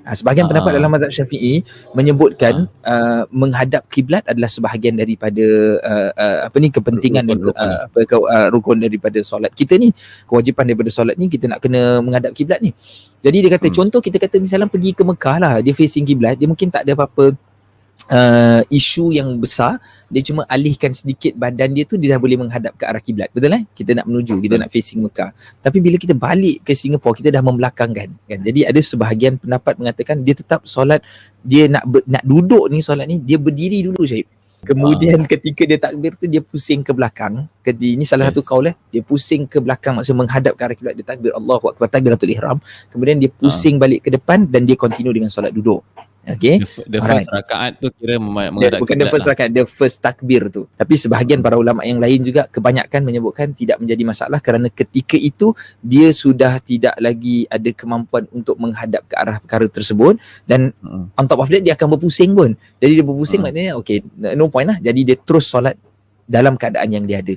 Ha, sebahagian Ah. pendapat dalam mazhab Syafi'i menyebutkan uh, menghadap kiblat adalah sebahagian daripada uh, uh, apa ni kepentingan Rukun, ke- uh, apa uh, rukun daripada solat kita ni. Kewajipan daripada solat ni kita nak kena menghadap kiblat ni. Jadi dia kata Hmm. contoh kita kata misalnya pergi ke Mekah lah, dia facing kiblat, dia mungkin tak ada apa-apa uh, isu yang besar dia cuma alihkan sedikit badan dia tu dia dah boleh menghadap ke arah kiblat. Betul eh? Kita nak menuju kita nak facing Mekah. Tapi bila kita balik ke Singapura kita dah membelakangkan kan? Jadi ada sebahagian pendapat mengatakan dia tetap solat dia nak ber, nak duduk ni solat ni dia berdiri dulu Syahib kemudian ketika dia takbir tu dia pusing ke belakang. Ketika, ini salah Yes. satu kaul eh? Dia pusing ke belakang maksudnya menghadap ke arah kiblat dia takbir. Allahu akbar takbiratul ihram. Kemudian dia pusing balik ke depan dan dia continue dengan solat duduk okey The, the Alright. first rakaat tu kira menghadap bukan the first lah. rakaat, the first takbir tu. Tapi sebahagian para ulama yang lain juga kebanyakan menyebutkan tidak menjadi masalah kerana ketika itu dia sudah tidak lagi ada kemampuan untuk menghadap ke arah perkara tersebut dan Mm. on top of that dia akan berpusing pun. Jadi dia berpusing Hmm. maknanya okay no point lah. Jadi dia terus solat dalam keadaan yang dia ada.